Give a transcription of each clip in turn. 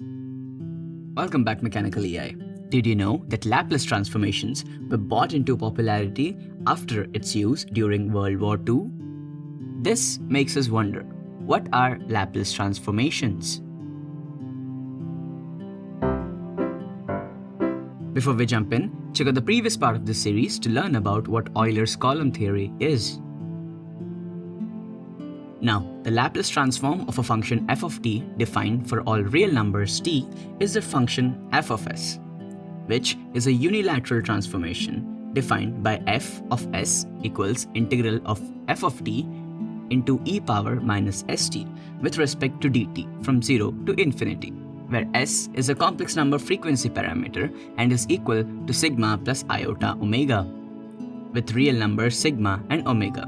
Welcome back Mechanical AI. Did you know that Laplace transformations were brought into popularity after its use during World War II? This makes us wonder, what are Laplace transformations? Before we jump in, check out the previous part of this series to learn about what Euler's column theory is. Now, the Laplace transform of a function f of t defined for all real numbers t is the function f of s, which is a unilateral transformation defined by f of s equals integral of f of t into e power minus st with respect to dt from 0 to infinity, where s is a complex number frequency parameter and is equal to sigma plus iota omega, with real numbers sigma and omega.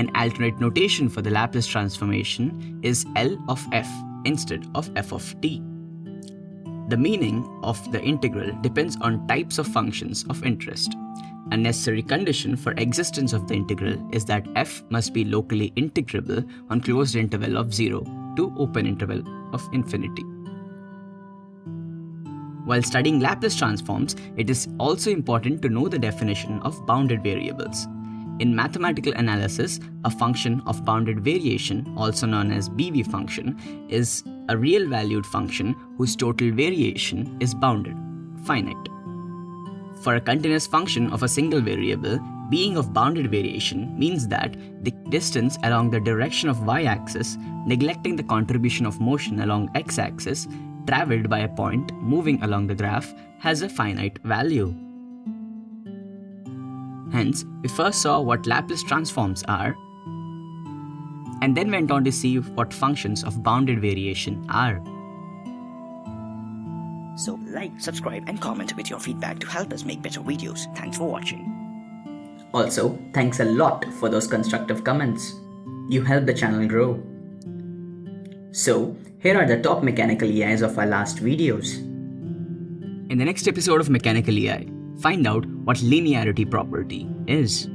An alternate notation for the Laplace transformation is L of f instead of f of t. The meaning of the integral depends on types of functions of interest. A necessary condition for existence of the integral is that f must be locally integrable on closed interval of 0 to open interval of infinity. While studying Laplace transforms, it is also important to know the definition of bounded variables. In mathematical analysis, a function of bounded variation, also known as BV function, is a real valued function whose total variation is bounded, finite. For a continuous function of a single variable, being of bounded variation means that the distance along the direction of y-axis, neglecting the contribution of motion along x-axis, traveled by a point moving along the graph has a finite value. Hence, we first saw what Laplace transforms are, and then went on to see what functions of bounded variation are. So like, subscribe and comment with your feedback to help us make better videos. Thanks for watching. Also, thanks a lot for those constructive comments. You help the channel grow. So, here are the top mechanical EIs of our last videos. In the next episode of Mechanical EI, find out what linearity property is.